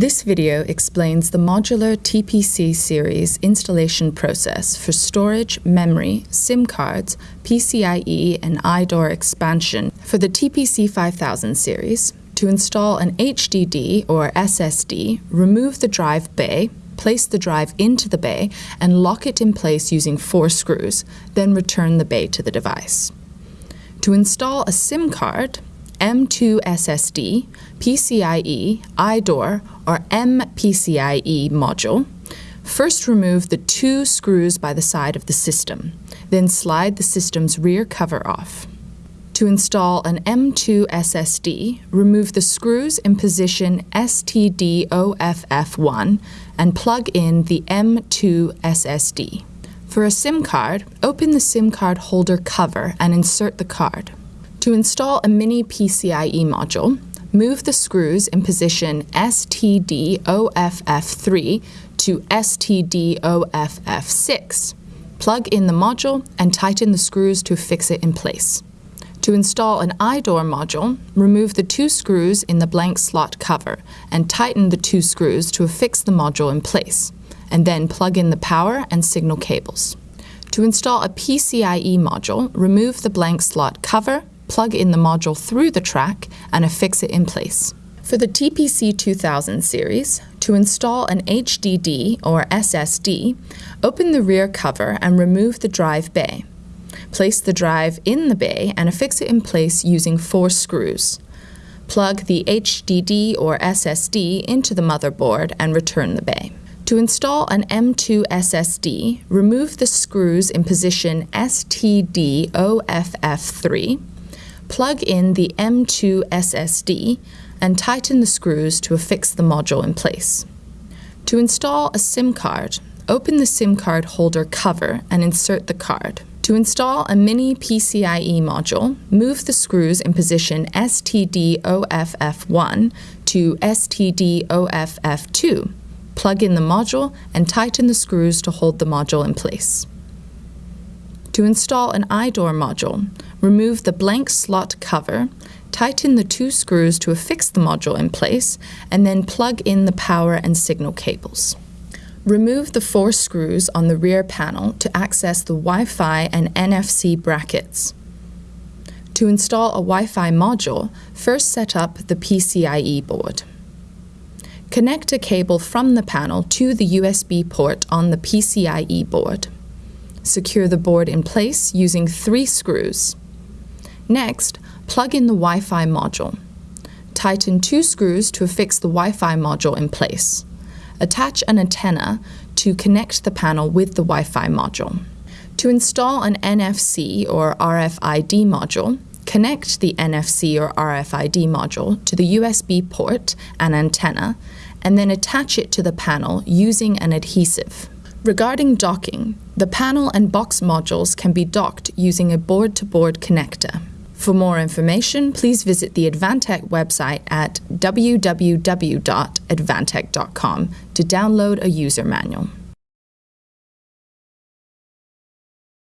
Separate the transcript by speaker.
Speaker 1: This video explains the modular TPC series installation process for storage, memory, SIM cards, PCIe, and iDoor expansion for the TPC 5000 series. To install an HDD or SSD, remove the drive bay, place the drive into the bay, and lock it in place using four screws, then return the bay to the device. To install a SIM card, M2 SSD, PCIe, iDoor, or MPCIe module, first remove the two screws by the side of the system, then slide the system's rear cover off. To install an M2 SSD, remove the screws in position STD-OFF1 and plug in the M2 SSD. For a SIM card, open the SIM card holder cover and insert the card. To install a mini PCIe module, move the screws in position STD-OFF3 to STD-OFF6. Plug in the module and tighten the screws to fix it in place. To install an iDoor module, remove the two screws in the blank slot cover and tighten the two screws to affix the module in place, and then plug in the power and signal cables. To install a PCIe module, remove the blank slot cover plug in the module through the track, and affix it in place. For the TPC 2000 series, to install an HDD or SSD, open the rear cover and remove the drive bay. Place the drive in the bay and affix it in place using four screws. Plug the HDD or SSD into the motherboard and return the bay. To install an M2 SSD, remove the screws in position STD-OFF3 plug in the M2 SSD and tighten the screws to affix the module in place. To install a SIM card, open the SIM card holder cover and insert the card. To install a mini PCIe module, move the screws in position STD-OFF1 to STD-OFF2. Plug in the module and tighten the screws to hold the module in place. To install an iDoor module, remove the blank slot cover, tighten the two screws to affix the module in place, and then plug in the power and signal cables. Remove the four screws on the rear panel to access the Wi-Fi and NFC brackets. To install a Wi-Fi module, first set up the PCIe board. Connect a cable from the panel to the USB port on the PCIe board. Secure the board in place using three screws. Next, plug in the Wi-Fi module. Tighten two screws to affix the Wi-Fi module in place. Attach an antenna to connect the panel with the Wi-Fi module. To install an NFC or RFID module, connect the NFC or RFID module to the USB port and antenna, and then attach it to the panel using an adhesive. Regarding docking, the panel and box modules can be docked using a board-to-board -board connector. For more information, please visit the Advantech website at www.advantech.com to download a user manual.